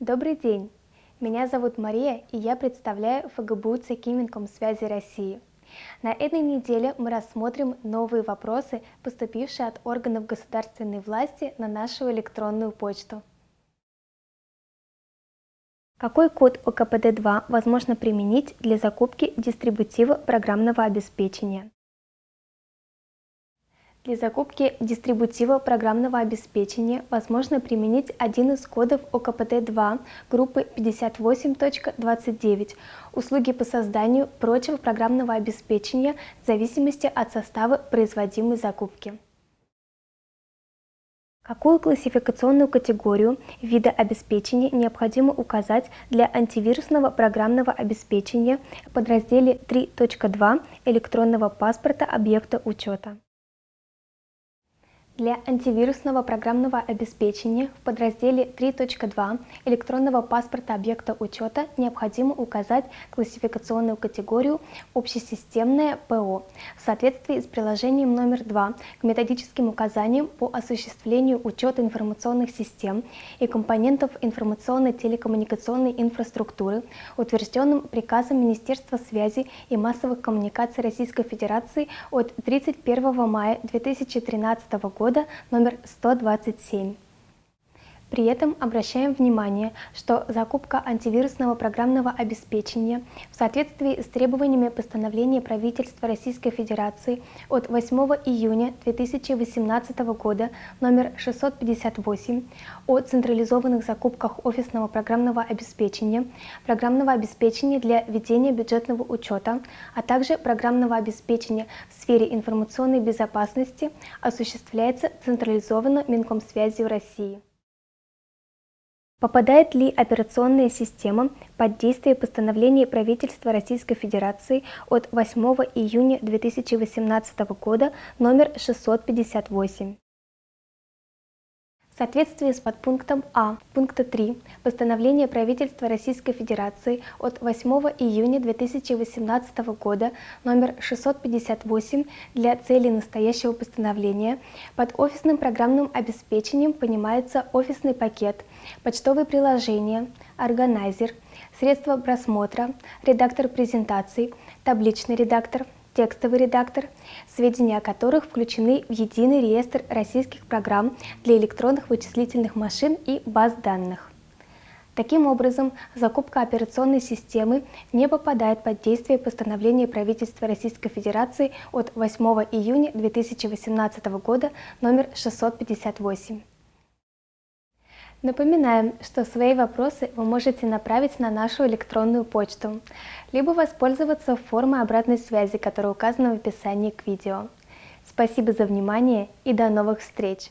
Добрый день! Меня зовут Мария, и я представляю ФГБУ Цекиминком связи России. На этой неделе мы рассмотрим новые вопросы, поступившие от органов государственной власти на нашу электронную почту. Какой код ОКПД-2 возможно применить для закупки дистрибутива программного обеспечения? Для закупки дистрибутива программного обеспечения возможно применить один из кодов ОКПТ-2 группы 58.29 «Услуги по созданию прочего программного обеспечения в зависимости от состава производимой закупки». Какую классификационную категорию вида обеспечения необходимо указать для антивирусного программного обеспечения в подразделе 3.2 электронного паспорта объекта учета? Для антивирусного программного обеспечения в подразделе 3.2 электронного паспорта объекта учета необходимо указать классификационную категорию «Общесистемное ПО» в соответствии с приложением номер 2 к методическим указаниям по осуществлению учета информационных систем и компонентов информационно-телекоммуникационной инфраструктуры, утвержденным приказом Министерства связи и массовых коммуникаций Российской Федерации от 31 мая 2013 года года номер 127. При этом обращаем внимание, что закупка антивирусного программного обеспечения в соответствии с требованиями постановления правительства Российской Федерации от 8 июня 2018 года номер 658 о централизованных закупках офисного программного обеспечения, программного обеспечения для ведения бюджетного учета, а также программного обеспечения в сфере информационной безопасности осуществляется централизованно Минкомсвязью России. Попадает ли операционная система под действие постановления правительства Российской Федерации от 8 июня 2018 года номер 658? Соответствии с подпунктом А пункта 3 постановления правительства Российской Федерации от 8 июня 2018 года номер 658 для целей настоящего постановления. Под офисным программным обеспечением понимается офисный пакет, почтовые приложения, органайзер, средства просмотра, редактор презентаций, табличный редактор, текстовый редактор, сведения о которых включены в единый реестр российских программ для электронных вычислительных машин и баз данных. Таким образом, закупка операционной системы не попадает под действие постановления правительства Российской Федерации от 8 июня 2018 года номер 658. Напоминаем, что свои вопросы вы можете направить на нашу электронную почту, либо воспользоваться формой обратной связи, которая указана в описании к видео. Спасибо за внимание и до новых встреч!